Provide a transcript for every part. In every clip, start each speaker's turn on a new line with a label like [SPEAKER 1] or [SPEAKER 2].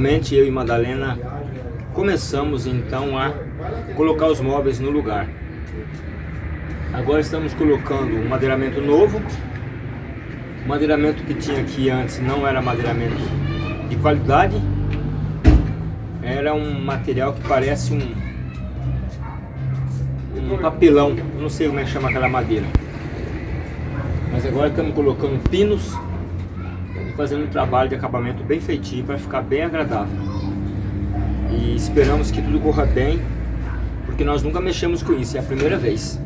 [SPEAKER 1] finalmente eu e Madalena começamos então a colocar os móveis no lugar. Agora estamos colocando um madeiramento novo, o madeiramento que tinha aqui antes não era madeiramento de qualidade, era um material que parece um, um papelão, não sei como é que chama aquela madeira. Mas agora estamos colocando pinos fazendo um trabalho de acabamento bem feitinho para ficar bem agradável. E esperamos que tudo corra bem, porque nós nunca mexemos com isso, é a primeira vez.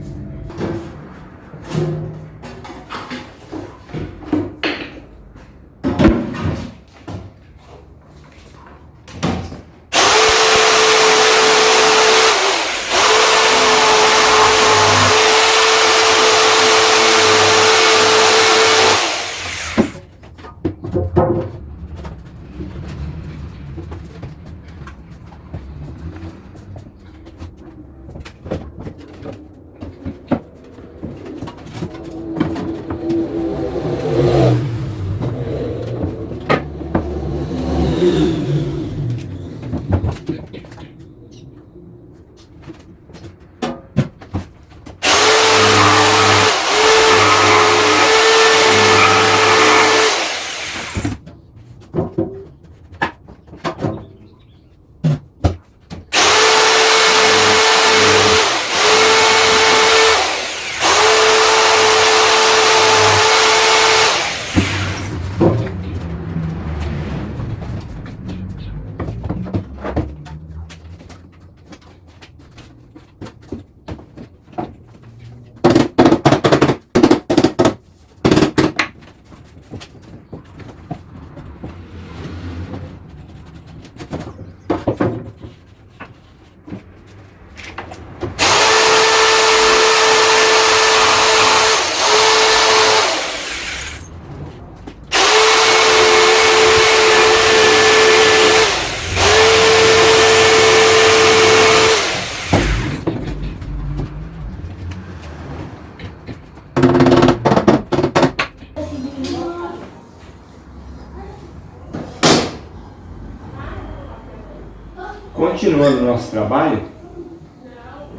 [SPEAKER 1] Continuando o nosso trabalho,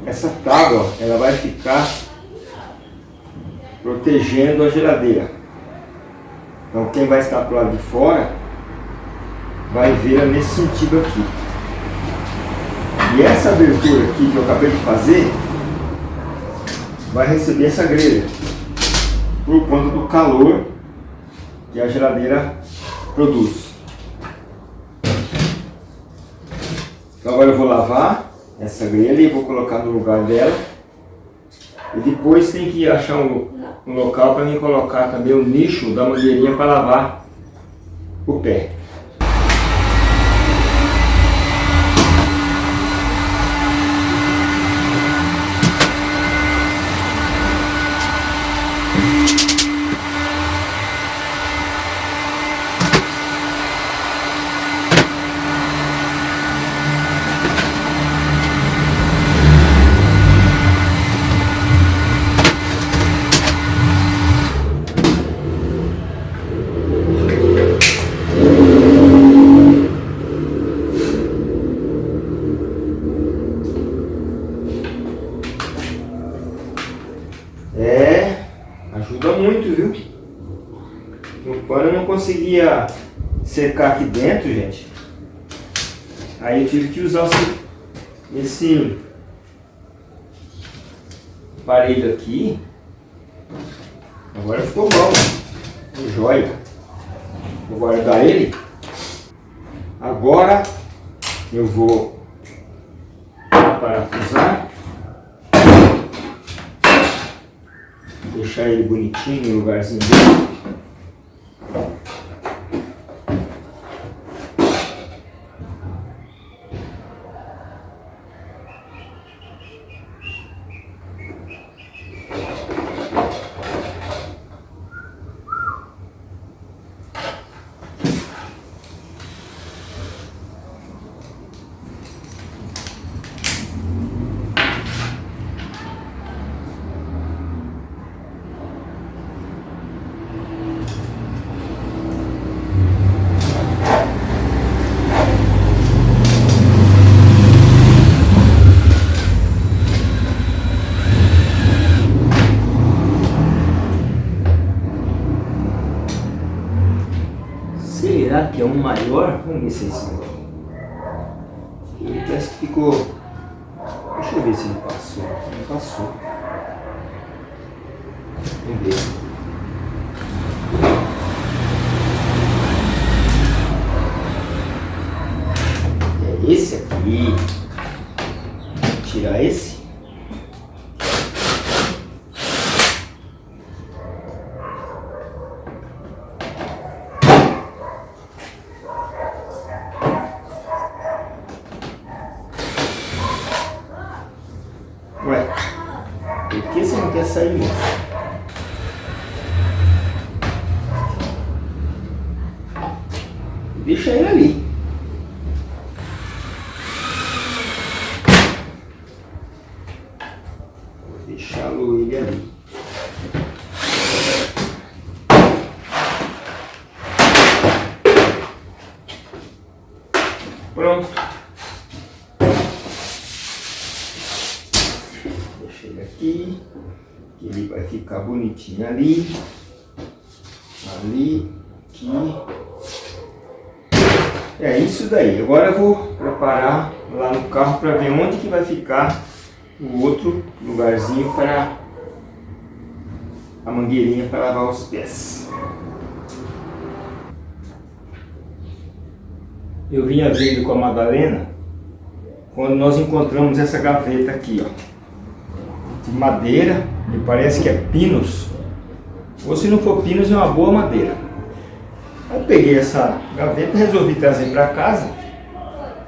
[SPEAKER 1] essa tábua ela vai ficar protegendo a geladeira. Então quem vai estar para o lado de fora vai ver nesse sentido aqui. E essa abertura aqui que eu acabei de fazer vai receber essa grelha por conta do calor que a geladeira produz. Então agora eu vou lavar essa grelha e vou colocar no lugar dela. E depois tem que achar um, um local para mim colocar também o nicho da mangueirinha para lavar o pé. Quando eu não secar aqui dentro, gente, aí eu tive que usar esse aparelho aqui. Agora ficou bom, joia. Vou guardar ele. Agora eu vou parafusar. Deixar ele bonitinho no lugarzinho dele. Um maior. Vamos ver se esse. Ele parece que ficou... Deixa eu ver se ele passou. Não passou. Vamos ver. É esse aqui. Tirar esse. Deixa ele ali. Vou deixá-lo ele ali. Pronto. Deixa ele aqui. Que ele vai ali. Ali. Aqui. É isso daí. Agora eu vou preparar lá no carro para ver onde que vai ficar o outro lugarzinho para a mangueirinha para lavar os pés. Eu vinha vendo com a Madalena quando nós encontramos essa gaveta aqui, ó, de madeira, me parece que é pinos, ou se não for pinos é uma boa madeira. Eu peguei essa gaveta e resolvi trazer para casa.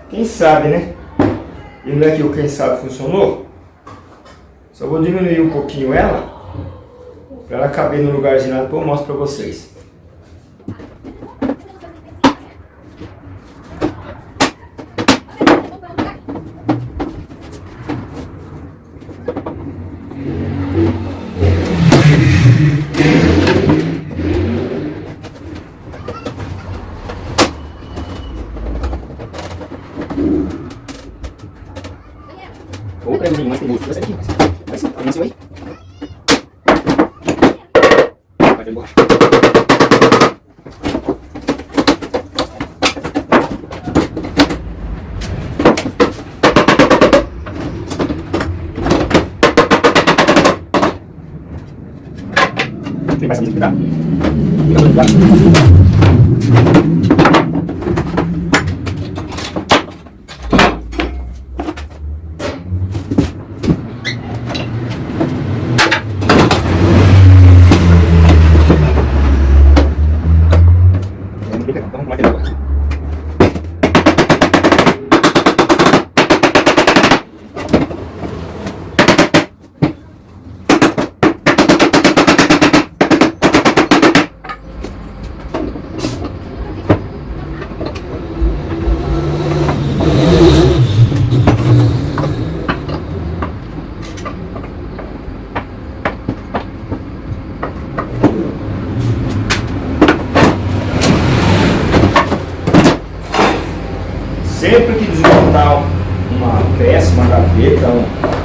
[SPEAKER 1] Quem sabe, né? E não é que o quem sabe funcionou? Só vou diminuir um pouquinho ela, para ela caber no lugarzinho lá, depois eu mostro para vocês. Tem mais que tá? Sempre que desmontar uma peça, uma gaveta,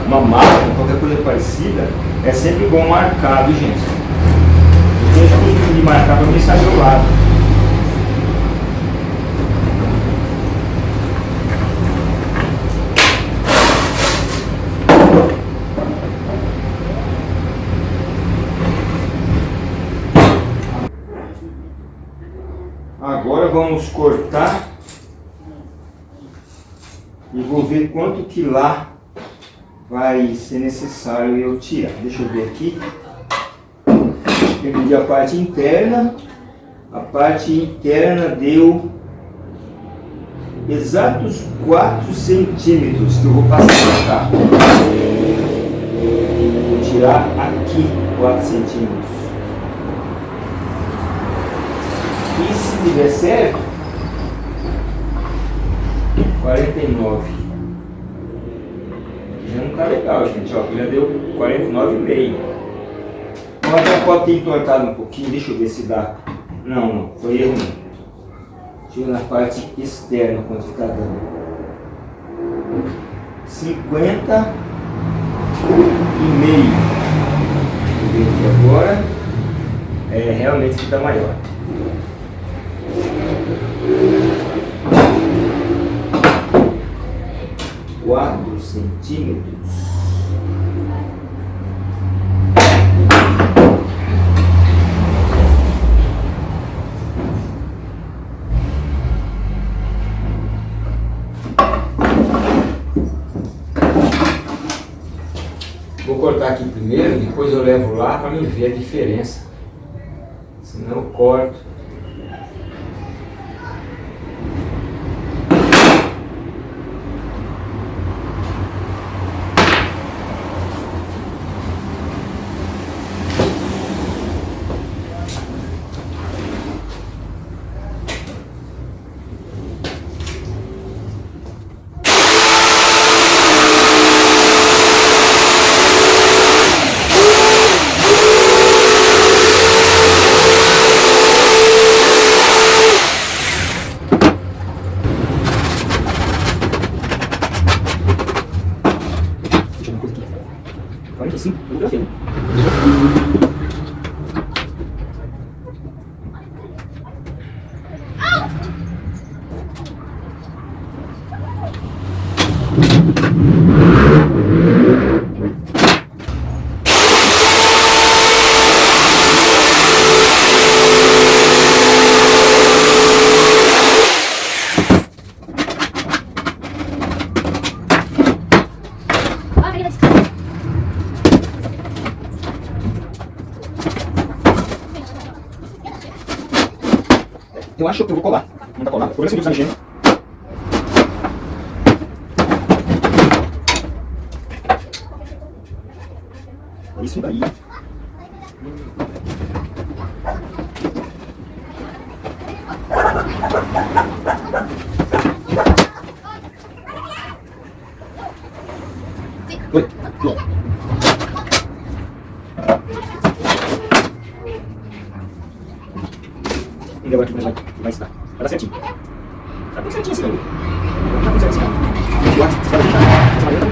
[SPEAKER 1] uma máquina, qualquer coisa parecida, é sempre bom marcar, viu gente? Eu tenho costume de marcar para mim saber o lado. Agora vamos cortar e vou ver quanto que lá vai ser necessário eu tirar. Deixa eu ver aqui. Eu a parte interna. A parte interna deu exatos 4 centímetros que eu vou passar cá. Vou tirar aqui 4 centímetros. E se tiver certo, 49. Já não tá legal, gente. Ó, já deu 49,5. Agora já pode ter entortado um pouquinho. Deixa eu ver se dá. Não, não. Foi erro não. Deixa eu na parte externa quanto está dando. 50 e meio. Agora. É realmente que está maior.
[SPEAKER 2] 4 centímetros. Vou cortar aqui primeiro, depois eu levo lá para me ver a diferença. Senão eu corto.
[SPEAKER 1] Eu acho que eu vou colar. Não tá colado. Vou ver se tá mexendo. Isso daí. Oi, pronto. E agora aqui vai, vai estar. Vai dar certinho. Tá tudo certinho assim, Tá tudo certinho assim. Eu acho que você vai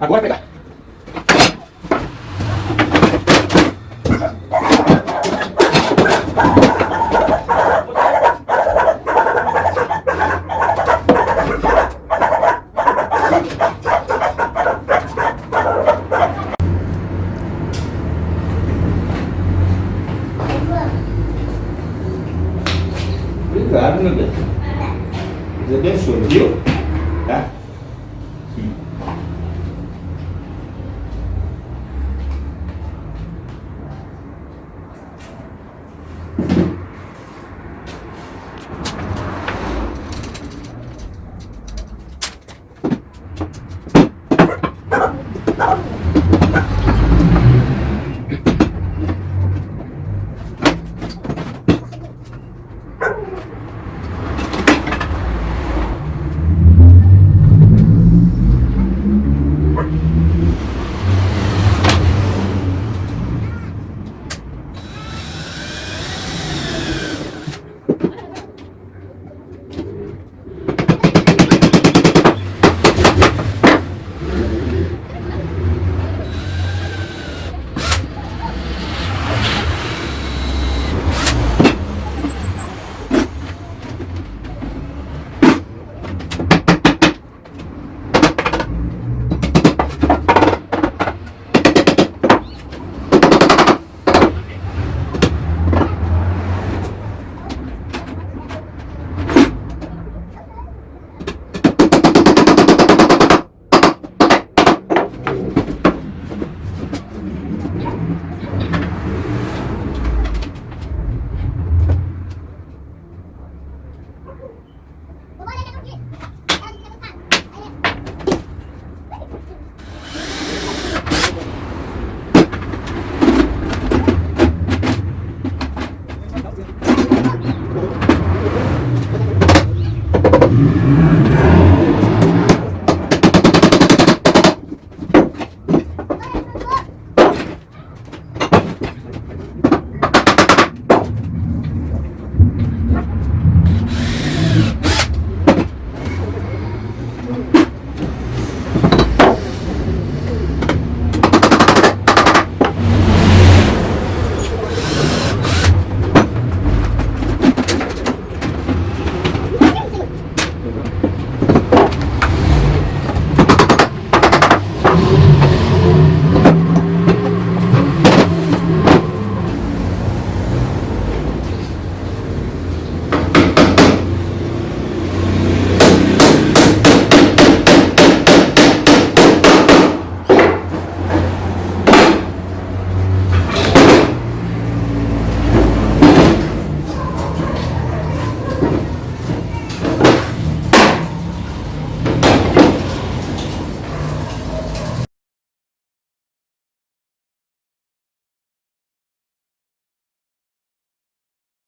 [SPEAKER 1] Agora pegar.